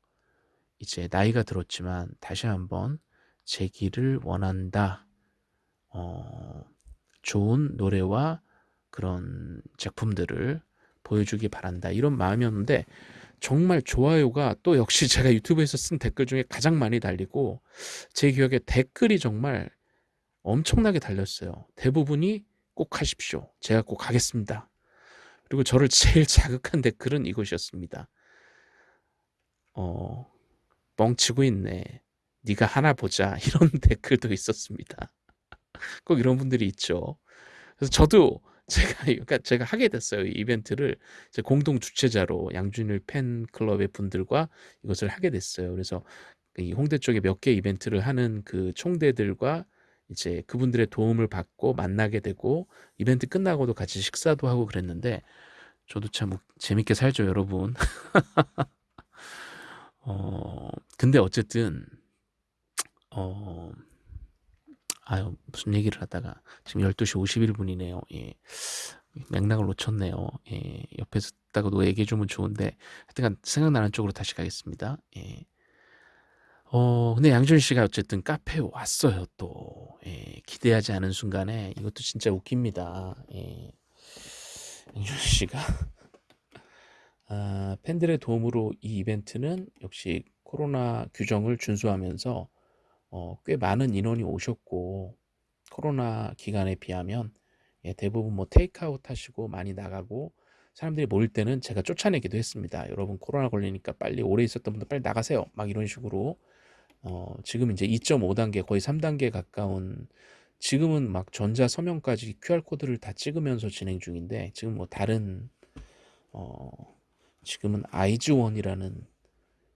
이제 나이가 들었지만 다시 한번 제기를 원한다. 어, 좋은 노래와 그런 제품들을 보여주기 바란다. 이런 마음이었는데 정말 좋아요가 또 역시 제가 유튜브에서 쓴 댓글 중에 가장 많이 달리고 제 기억에 댓글이 정말 엄청나게 달렸어요. 대부분이 꼭 하십시오. 제가 꼭 하겠습니다. 그리고 저를 제일 자극한 댓글은 이것이었습니다. 어, 뻥치고 있네. 네가 하나 보자. 이런 댓글도 있었습니다. 꼭 이런 분들이 있죠. 그래서 저도 제가 그러니까 제가 하게 됐어요. 이 이벤트를 공동 주최자로 양준일 팬클럽의 분들과 이것을 하게 됐어요. 그래서 이 홍대 쪽에 몇 개 이벤트를 하는 그 총대들과 이제 그분들의 도움을 받고 만나게 되고 이벤트 끝나고도 같이 식사도 하고 그랬는데 저도 참 재밌게 살죠 여러분. 어 근데 어쨌든 어 아유 무슨 얘기를 하다가 지금 12시 51분이네요. 예. 맥락을 놓쳤네요. 예. 옆에서 듣다가도 얘기해 주면 좋은데 하여튼간 생각나는 쪽으로 다시 가겠습니다. 예 어, 근데 양준 씨가 어쨌든 카페에 왔어요, 또. 예, 기대하지 않은 순간에 이것도 진짜 웃깁니다. 예. 양준 씨가 아, 팬들의 도움으로 이 이벤트는 역시 코로나 규정을 준수하면서 어, 꽤 많은 인원이 오셨고 코로나 기간에 비하면 예, 대부분 뭐 테이크아웃 하시고 많이 나가고 사람들이 모일 때는 제가 쫓아내기도 했습니다. 여러분 코로나 걸리니까 빨리 오래 있었던 분들 빨리 나가세요. 막 이런 식으로 어, 지금 이제 2.5단계 거의 3단계 가까운 지금은 막 전자 서명까지 QR코드를 다 찍으면서 진행 중인데 지금 뭐 다른 어, 지금은 아이즈원이라는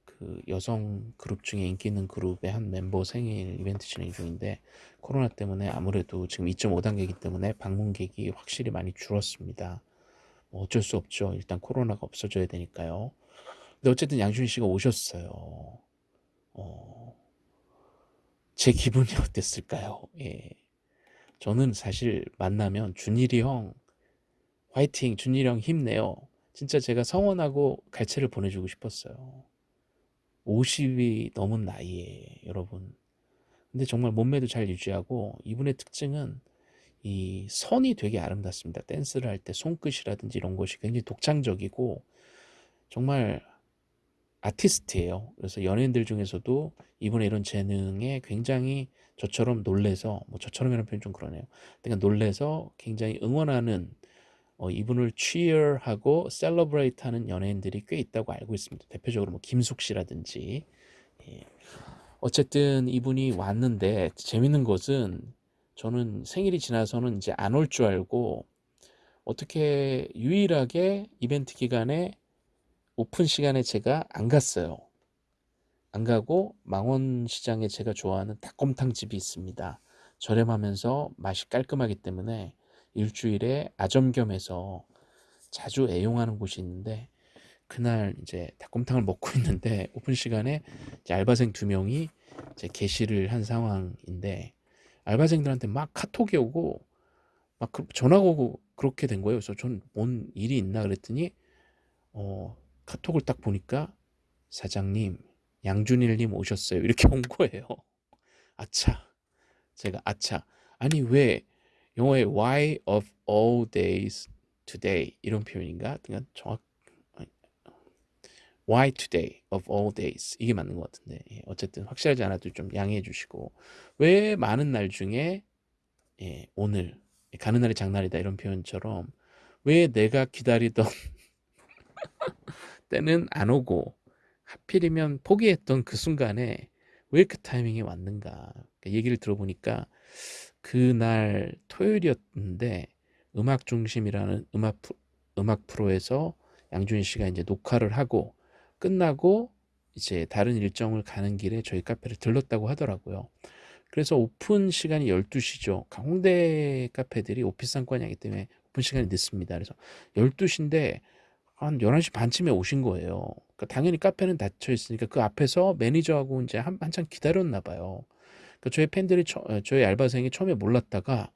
그 여성 그룹 중에 인기 있는 그룹의 한 멤버 생일 이벤트 진행 중인데 코로나 때문에 아무래도 지금 2.5단계이기 때문에 방문객이 확실히 많이 줄었습니다. 뭐 어쩔 수 없죠. 일단 코로나가 없어져야 되니까요. 근데 어쨌든 양준 씨가 오셨어요. 어, 제 기분이 어땠을까요? 예. 저는 사실 만나면 준일이 형 화이팅 준일이 형 힘내요. 진짜 제가 성원하고 갈채를 보내주고 싶었어요. 50이 넘은 나이에 여러분. 근데 정말 몸매도 잘 유지하고 이분의 특징은 이 선이 되게 아름답습니다. 댄스를 할 때 손끝이라든지 이런 것이 굉장히 독창적이고 정말 아티스트예요. 그래서 연예인들 중에서도 이분의 이런 재능에 굉장히 저처럼 놀래서 뭐 저처럼이라는 표현 좀 그러네요. 그러니까 놀래서 굉장히 응원하는 어, 이분을 cheer하고 celebrate하는 연예인들이 꽤 있다고 알고 있습니다. 대표적으로 뭐 김숙 씨라든지 예. 어쨌든 이분이 왔는데 재밌는 것은 저는 생일이 지나서는 이제 안 올 줄 알고 어떻게 유일하게 이벤트 기간에 오픈 시간에 제가 안 갔어요. 안 가고 망원시장에 제가 좋아하는 닭곰탕 집이 있습니다. 저렴하면서 맛이 깔끔하기 때문에 일주일에 아점겸해서 자주 애용하는 곳이 있는데 그날 이제 닭곰탕을 먹고 있는데 오픈 시간에 알바생 두 명이 이제 게시를 한 상황인데 알바생들한테 막 카톡이 오고 막그 전화가 오고 그렇게 된 거예요. 그래서 전 뭔 일이 있나 그랬더니 어 카톡을 딱 보니까 사장님 양준일님 오셨어요. 이렇게 온 거예요. 아차 제가 아차. 아니 왜 영어에 why of all days today 이런 표현인가? 그냥 정확 why today of all days. 이게 맞는 것 같은데. 예, 어쨌든 확실하지 않아도 좀 양해해 주시고. 왜 많은 날 중에 예, 오늘 가는 날이 장날이다 이런 표현처럼 왜 내가 기다리던 때는 안 오고 하필이면 포기했던 그 순간에 왜 그 타이밍이 왔는가 그러니까 얘기를 들어보니까 그날 토요일이었는데 음악 중심이라는 음악 음악 프로에서 양준일 씨가 이제 녹화를 하고 끝나고 이제 다른 일정을 가는 길에 저희 카페를 들렀다고 하더라고요. 그래서 오픈 시간이 12시죠. 홍대 카페들이 오피스 상권이기 때문에 오픈 시간이 늦습니다. 그래서 12시인데 한 11시 반쯤에 오신 거예요. 그러니까 당연히 카페는 닫혀 있으니까 그 앞에서 매니저하고 이제 한, 한참 기다렸나 봐요. 그러니까 저희 팬들이, 처, 어, 저희 알바생이 처음에 몰랐다가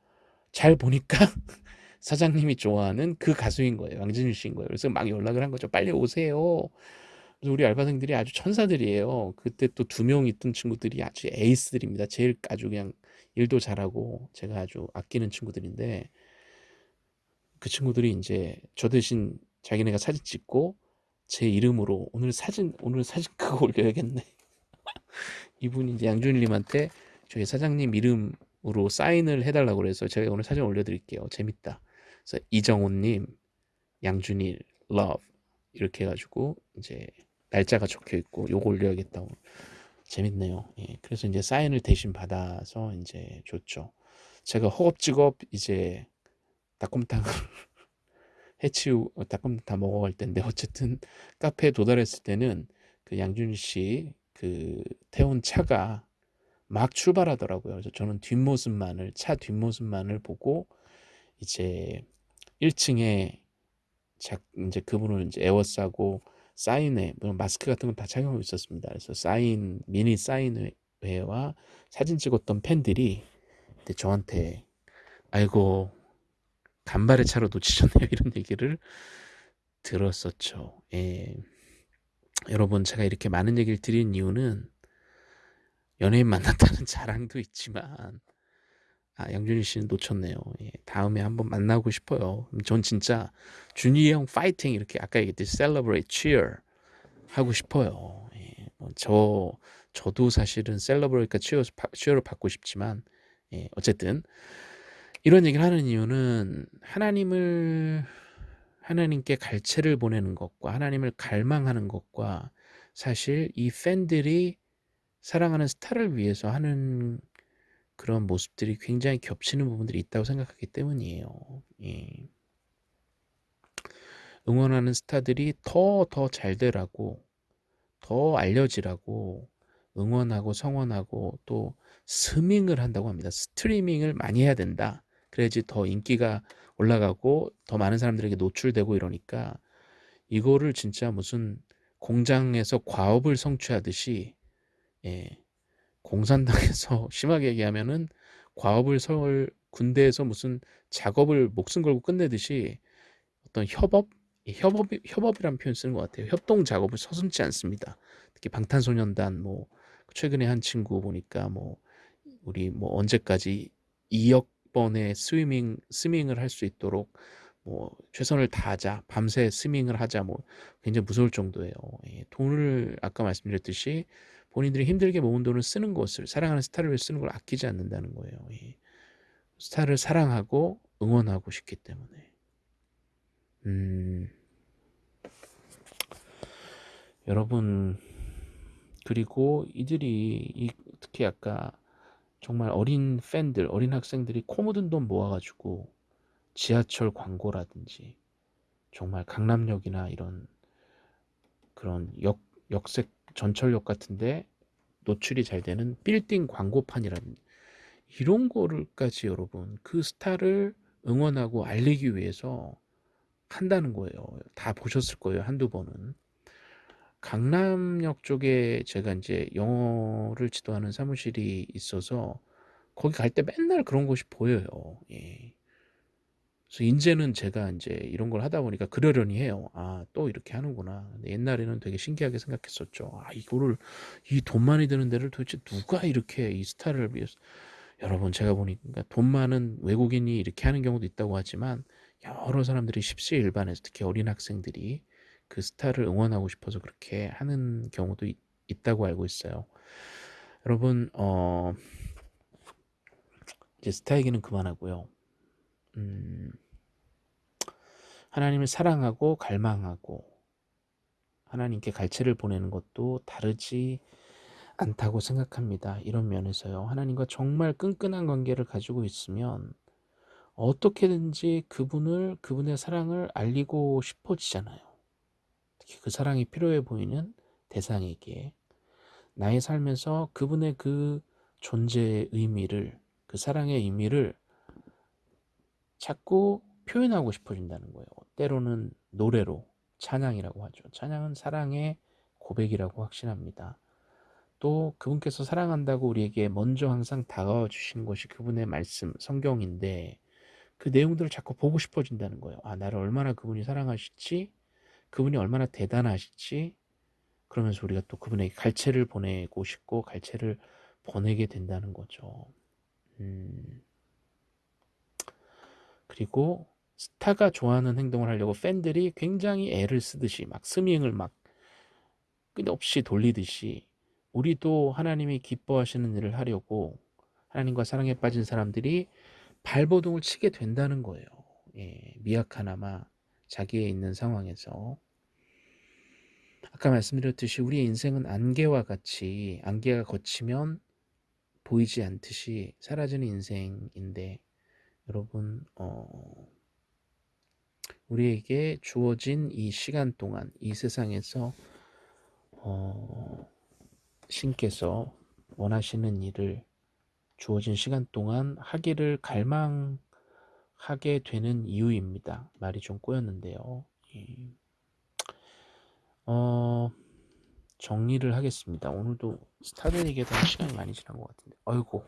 잘 보니까 사장님이 좋아하는 그 가수인 거예요. 양준일 씨인 거예요. 그래서 막 연락을 한 거죠. 빨리 오세요. 그래서 우리 알바생들이 아주 천사들이에요. 그때 또 두 명 있던 친구들이 아주 에이스들입니다. 제일 아주 그냥 일도 잘하고 제가 아주 아끼는 친구들인데 그 친구들이 이제 저 대신 자기네가 사진 찍고 제 이름으로 오늘 사진 오늘 사진 그거 올려야겠네. 이분이 이제 양준일님한테 저희 사장님 이름으로 사인을 해달라고 그래서 제가 오늘 사진 올려드릴게요. 재밌다. 그래서 이정훈님 양준일 love 이렇게 해가지고 이제 날짜가 적혀 있고 요거 올려야겠다고. 재밌네요. 예, 그래서 이제 사인을 대신 받아서 이제 줬죠. 제가 허겁지겁 이제 닭곰탕을 해치우 닭곰탕 다 먹어갈 텐데 어쨌든 카페에 도달했을 때는 그 양준일 씨그 태운 차가 막 출발하더라고요. 그래서 저는 뒷모습만을 차 뒷모습만을 보고 이제 1층에 자, 이제 그분을 이제 에워싸고 사인회, 뭐 마스크 같은 건 다 착용하고 있었습니다. 그래서 사인 미니 사인회와 사진 찍었던 팬들이 저한테 아이고 간발의 차로 놓치셨네요 이런 얘기를 들었었죠. 예. 여러분 제가 이렇게 많은 얘기를 드린 이유는 연예인 만났다는 자랑도 있지만 아 양준희 씨는 놓쳤네요. 예, 다음에 한번 만나고 싶어요. 전 진짜 준희 형 파이팅 이렇게 아까 얘기했듯이 celebrate, cheer 하고 싶어요. 예, 뭐저 저도 사실은 celebrate가 cheer, cheer를 받고 싶지만 예, 어쨌든 이런 얘기를 하는 이유는 하나님을 하나님께 갈채를 보내는 것과 하나님을 갈망하는 것과 사실 이 팬들이 사랑하는 스타를 위해서 하는 그런 모습들이 굉장히 겹치는 부분들이 있다고 생각하기 때문이에요. 예. 응원하는 스타들이 더 더 잘 되라고 더 알려지라고 응원하고 성원하고 또 스밍을 한다고 합니다. 스트리밍을 많이 해야 된다. 그래야지 더 인기가 올라가고 더 많은 사람들에게 노출되고 이러니까 이거를 진짜 무슨 공장에서 과업을 성취하듯이 예, 공산당에서 심하게 얘기하면은 과업을 설 군대에서 무슨 작업을 목숨 걸고 끝내듯이 어떤 협업 협업 협업이라는 표현 쓰는 것 같아요. 협동 작업을 서슴지 않습니다. 특히 방탄소년단 뭐 최근에 한 친구 보니까 뭐 우리 뭐 언제까지 2억 번의 스위밍 스밍을 할 수 있도록 뭐 최선을 다하자 밤새 스밍을 하자 뭐 굉장히 무서울 정도예요. 예, 돈을 아까 말씀드렸듯이 본인들이 힘들게 모은 돈을 쓰는 것을 사랑하는 스타를 위해 쓰는 걸 아끼지 않는다는 거예요. 예. 스타를 사랑하고 응원하고 싶기 때문에. 음, 여러분 그리고 이들이 이, 특히 아까 정말 어린 팬들, 어린 학생들이 코 묻은 돈 모아가지고 지하철 광고라든지 정말 강남역이나 이런 그런 역, 역색 전철역 같은데 노출이 잘 되는 빌딩 광고판이라는 이런 거를까지 여러분 그 스타를 응원하고 알리기 위해서 한다는 거예요. 다 보셨을 거예요. 한두 번은. 강남역 쪽에 제가 이제 영어를 지도하는 사무실이 있어서 거기 갈 때 맨날 그런 것이 보여요. 예. 그래서 이제는 제가 이제 이런 걸 하다 보니까 그러려니 해요. 아, 또 이렇게 하는구나. 옛날에는 되게 신기하게 생각했었죠. 아, 이거를 이 돈 많이 드는 데를 도대체 누가 이렇게 이 스타를 위해서 여러분 제가 보니까 돈 많은 외국인이 이렇게 하는 경우도 있다고 하지만 여러 사람들이 십시일반에서 특히 어린 학생들이 그 스타를 응원하고 싶어서 그렇게 하는 경우도 있, 다고 알고 있어요. 여러분 어 이제 스타 얘기는 그만하고요. 음, 하나님을 사랑하고 갈망하고 하나님께 갈채를 보내는 것도 다르지 않다고 생각합니다. 이런 면에서요. 하나님과 정말 끈끈한 관계를 가지고 있으면 어떻게든지 그분을 그분의 사랑을 알리고 싶어지잖아요. 특히 그 사랑이 필요해 보이는 대상에게 나의 삶에서 그분의 그 존재의 의미를 그 사랑의 의미를 자꾸 표현하고 싶어진다는 거예요. 때로는 노래로 찬양이라고 하죠. 찬양은 사랑의 고백이라고 확신합니다. 또 그분께서 사랑한다고 우리에게 먼저 항상 다가와 주신 것이 그분의 말씀, 성경인데 그 내용들을 자꾸 보고 싶어진다는 거예요. 아, 나를 얼마나 그분이 사랑하실지 그분이 얼마나 대단하실지 그러면서 우리가 또 그분에게 갈채를 보내고 싶고 갈채를 보내게 된다는 거죠. 음. 그리고 스타가 좋아하는 행동을 하려고 팬들이 굉장히 애를 쓰듯이 막 스밍을 막 끝없이 돌리듯이 우리도 하나님이 기뻐하시는 일을 하려고 하나님과 사랑에 빠진 사람들이 발버둥을 치게 된다는 거예요. 예, 미약하나마 자기의 있는 상황에서 아까 말씀드렸듯이 우리의 인생은 안개와 같이 안개가 걷히면 보이지 않듯이 사라지는 인생인데 여러분 어, 우리에게 주어진 이 시간 동안 이 세상에서 어, 신께서 원하시는 일을 주어진 시간 동안 하기를 갈망하게 되는 이유입니다. 말이 좀 꼬였는데요. 예. 어, 정리를 하겠습니다. 오늘도 스타들 얘기하다 시간이 많이 지난 것 같은데. 아이고,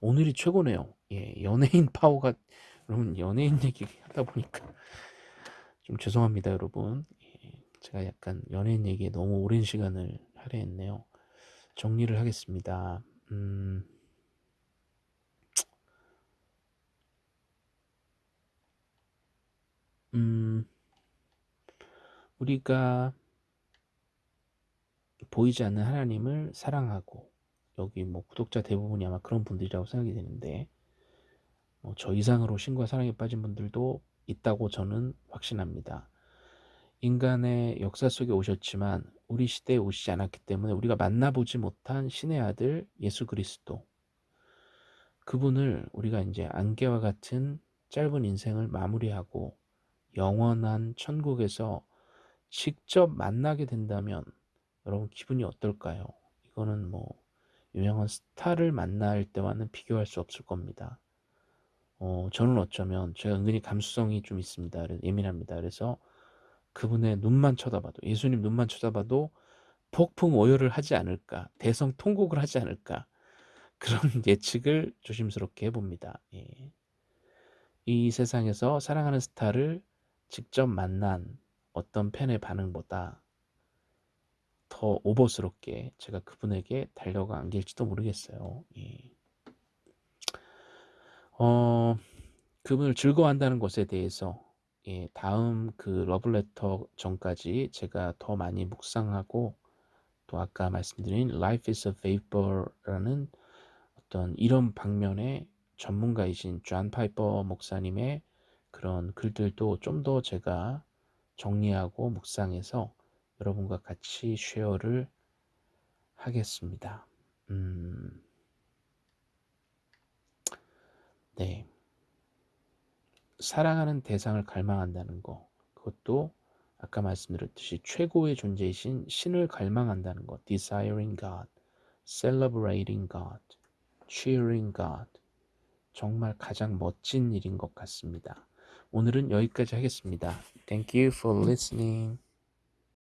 오늘이 최고네요. 예, 연예인 파워가, 여러분, 연예인 얘기 하다 보니까 좀 죄송합니다, 여러분. 예, 제가 약간 연예인 얘기에 너무 오랜 시간을 할애했네요. 정리를 하겠습니다. 음, 음, 우리가 보이지 않는 하나님을 사랑하고 여기 뭐 구독자 대부분이 아마 그런 분들이라고 생각이 되는데 뭐 저 이상으로 신과 사랑에 빠진 분들도 있다고 저는 확신합니다. 인간의 역사 속에 오셨지만 우리 시대에 오시지 않았기 때문에 우리가 만나보지 못한 신의 아들 예수 그리스도 그분을 우리가 이제 안개와 같은 짧은 인생을 마무리하고 영원한 천국에서 직접 만나게 된다면 여러분 기분이 어떨까요? 이거는 뭐 유명한 스타를 만날 때와는 비교할 수 없을 겁니다. 어, 저는 어쩌면 제가 은근히 감수성이 좀 있습니다. 예민합니다. 그래서 그분의 눈만 쳐다봐도 예수님 눈만 쳐다봐도 폭풍 오열을 하지 않을까 대성 통곡을 하지 않을까 그런 예측을 조심스럽게 해봅니다. 예. 이 세상에서 사랑하는 스타를 직접 만난 어떤 팬의 반응보다 더 오버스럽게 제가 그분에게 달려가 안길지도 모르겠어요. 예. 어, 그분을 즐거워한다는 것에 대해서 예, 다음 그 러브레터 전까지 제가 더 많이 묵상하고 또 아까 말씀드린 Life is a Vapor라는 어떤 이런 방면의 전문가이신 존 파이퍼 목사님의 그런 글들도 좀 더 제가 정리하고 묵상해서 여러분과 같이 share를 하겠습니다. 음, 네. 사랑하는 대상을 갈망한다는 거, 그것도 아까 말씀드렸듯이 최고의 존재이신 신을 갈망한다는 것, desiring God, celebrating God, cheering God, 정말 가장 멋진 일인 것 같습니다. 오늘은 여기까지 하겠습니다. Thank you for listening.